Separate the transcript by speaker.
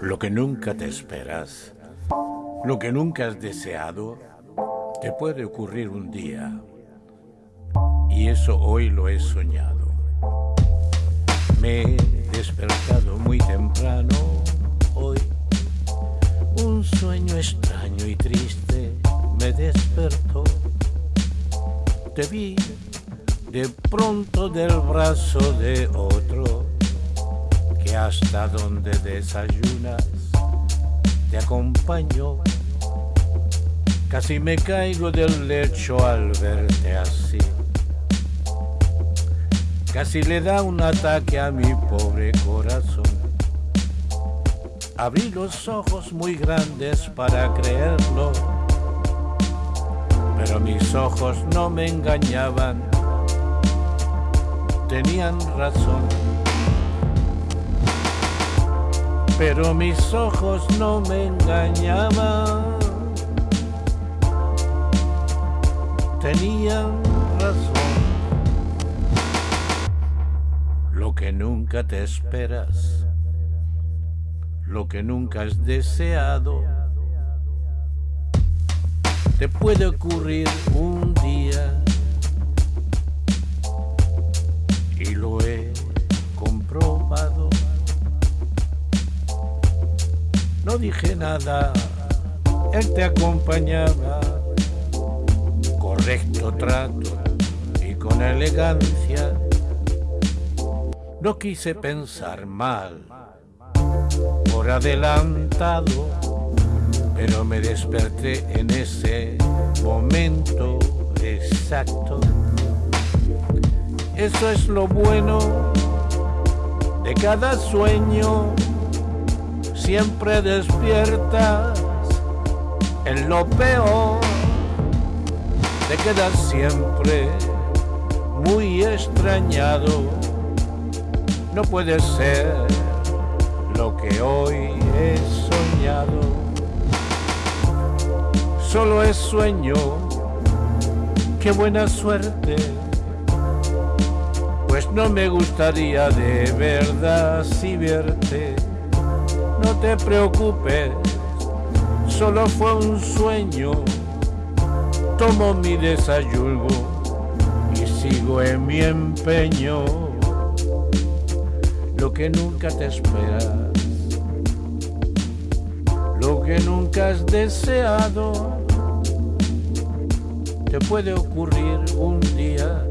Speaker 1: Lo que nunca te esperas, lo que nunca has deseado, te puede ocurrir un día. Y eso hoy lo he soñado. Me he despertado muy temprano hoy. Un sueño extraño y triste me despertó. Te vi de pronto del brazo de otro hasta donde desayunas te acompañó. Casi me caigo del lecho al verte así. Casi le da un ataque a mi pobre corazón. Abrí los ojos muy grandes para creerlo, pero mis ojos no me engañaban tenían razón. Pero mis ojos no me engañaban. Tenían razón. Lo que nunca te esperas, lo que nunca has deseado, te puede ocurrir un No dije nada, él te acompañaba, correcto trato y con elegancia. No quise pensar mal, por adelantado, pero me desperté en ese momento exacto eso es lo bueno de cada sueño. Siempre despiertas en lo peor. Te quedas siempre muy extrañado. No puede ser lo que hoy he soñado. Solo es sueño. Qué buena suerte pues no me gustaría de verdad si verte. No te preocupes, solo fue un sueño. Tomo mi desayuno y sigo en mi empeño. Lo que nunca te esperas, lo que nunca has deseado, te puede ocurrir un día